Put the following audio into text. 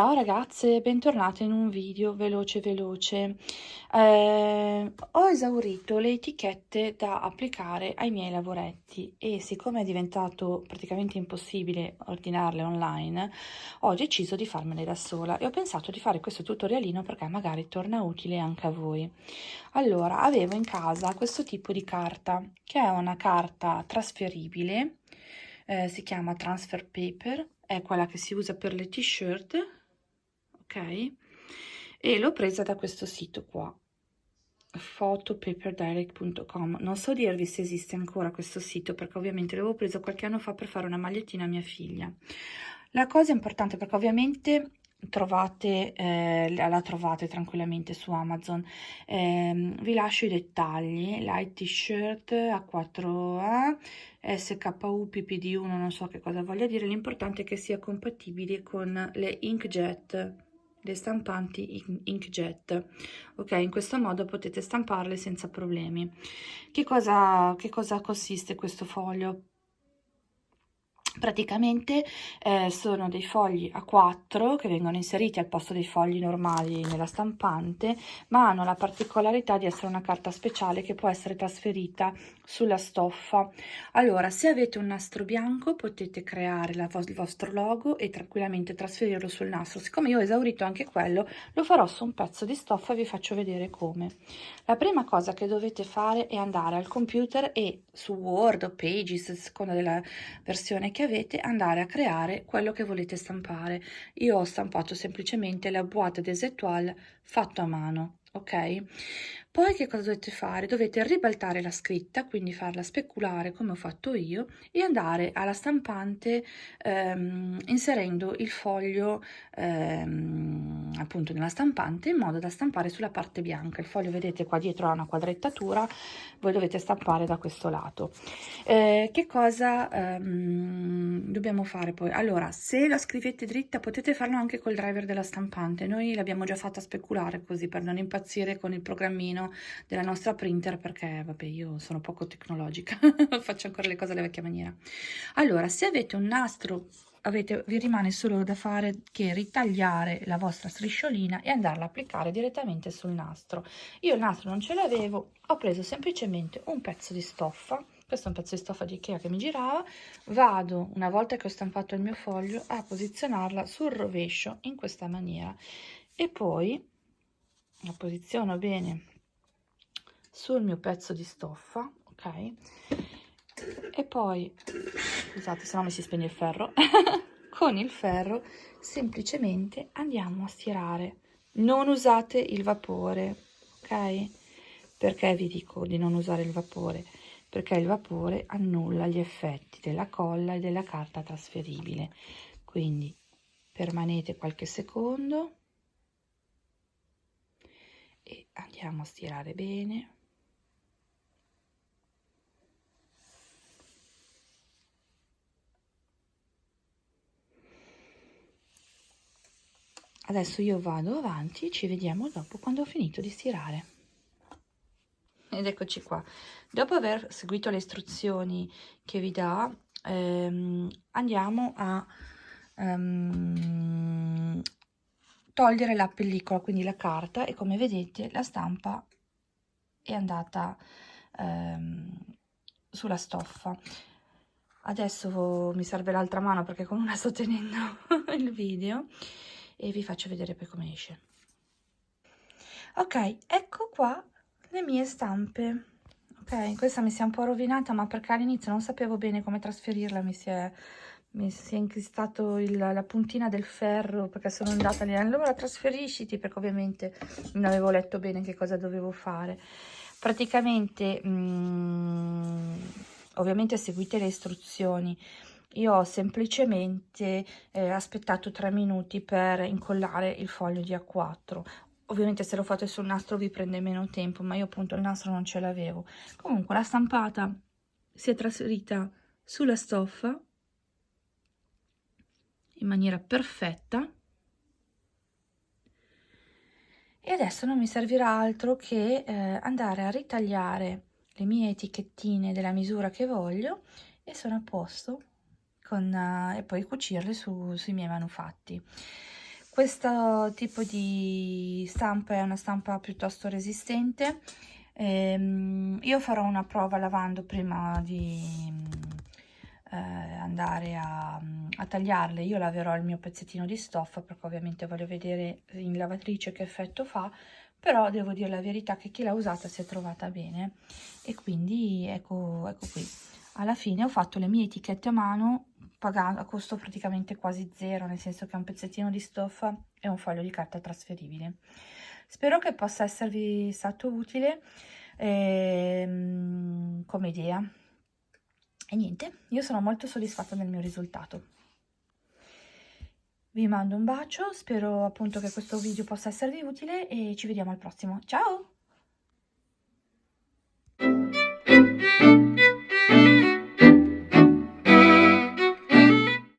Ciao ragazze, bentornate in un video veloce veloce. Eh, ho esaurito le etichette da applicare ai miei lavoretti e siccome è diventato praticamente impossibile ordinarle online, ho deciso di farmele da sola e ho pensato di fare questo tutorialino perché magari torna utile anche a voi. Allora, avevo in casa questo tipo di carta, che è una carta trasferibile, eh, si chiama Transfer Paper, è quella che si usa per le t-shirt ok? E l'ho presa da questo sito qua photopaperdirect.com non so dirvi se esiste ancora questo sito perché ovviamente l'avevo preso qualche anno fa per fare una magliettina a mia figlia. La cosa importante perché ovviamente trovate eh, la trovate tranquillamente su amazon. Eh, vi lascio i dettagli. Light t-shirt a 4a sku ppd1 non so che cosa voglia dire. L'importante è che sia compatibile con le inkjet le stampanti inkjet. Ok in questo modo potete stamparle senza problemi. Che cosa che cosa consiste questo foglio? Praticamente eh, sono dei fogli a 4 che vengono inseriti al posto dei fogli normali nella stampante ma hanno la particolarità di essere una carta speciale che può essere trasferita sulla stoffa. Allora se avete un nastro bianco potete creare la, il vostro logo e tranquillamente trasferirlo sul nastro. Siccome io ho esaurito anche quello lo farò su un pezzo di stoffa e vi faccio vedere come. La prima cosa che dovete fare è andare al computer e su Word o Pages a seconda della versione che avete andare a creare quello che volete stampare. Io ho stampato semplicemente la boîte des étoiles fatto a mano, ok? Poi che cosa dovete fare? Dovete ribaltare la scritta, quindi farla speculare come ho fatto io e andare alla stampante ehm, inserendo il foglio ehm, appunto nella stampante in modo da stampare sulla parte bianca. Il foglio vedete qua dietro ha una quadrettatura, voi dovete stampare da questo lato. Eh, che cosa ehm, dobbiamo fare poi? Allora, se la scrivete dritta potete farlo anche col driver della stampante, noi l'abbiamo già fatta speculare così per non impazzire con il programmino della nostra printer perché vabbè io sono poco tecnologica faccio ancora le cose alla vecchia maniera. Allora se avete un nastro avete, vi rimane solo da fare che ritagliare la vostra strisciolina e andarla a applicare direttamente sul nastro. Io il nastro non ce l'avevo ho preso semplicemente un pezzo di stoffa questo è un pezzo di stoffa di Ikea che mi girava. Vado una volta che ho stampato il mio foglio a posizionarla sul rovescio in questa maniera. E poi la posiziono bene sul mio pezzo di stoffa ok? E poi scusate se no mi si spegne il ferro. Con il ferro semplicemente andiamo a stirare. Non usate il vapore ok? Perché vi dico di non usare il vapore perché il vapore annulla gli effetti della colla e della carta trasferibile. Quindi permanete qualche secondo e andiamo a stirare bene. Adesso io vado avanti ci vediamo dopo quando ho finito di stirare ed eccoci qua. Dopo aver seguito le istruzioni che vi dà ehm, andiamo a ehm, togliere la pellicola quindi la carta e come vedete la stampa è andata ehm, sulla stoffa. Adesso mi serve l'altra mano perché con una sto tenendo il video e vi faccio vedere poi come esce. Ok ecco qua le mie stampe. Ok questa mi si è un po' rovinata ma perché all'inizio non sapevo bene come trasferirla mi si è mi si è incristato il, la puntina del ferro perché sono andata lì. Allora trasferisciti perché ovviamente non avevo letto bene che cosa dovevo fare. Praticamente mh, mm, ovviamente seguite le istruzioni. Io ho semplicemente eh, aspettato tre minuti per incollare il foglio di A4 ovviamente se lo fate sul nastro vi prende meno tempo ma io appunto il nastro non ce l'avevo comunque la stampata si è trasferita sulla stoffa in maniera perfetta e adesso non mi servirà altro che eh, andare a ritagliare le mie etichettine della misura che voglio e sono a posto con, uh, e poi cucirle su, sui miei manufatti. Questo tipo di stampa è una stampa piuttosto resistente. Ehm, io farò una prova lavando prima di eh, andare a, a, tagliarle. Io laverò il mio pezzettino di stoffa perché ovviamente voglio vedere in lavatrice che effetto fa però devo dire la verità che chi l'ha usata si è trovata bene. E quindi ecco, ecco qui. Alla fine ho fatto le mie etichette a mano pagando a costo praticamente quasi zero nel senso che è un pezzettino di stoffa e un foglio di carta trasferibile spero che possa esservi stato utile ehm, come idea e niente io sono molto soddisfatta del mio risultato vi mando un bacio, spero appunto che questo video possa esservi utile e ci vediamo al prossimo. Ciao!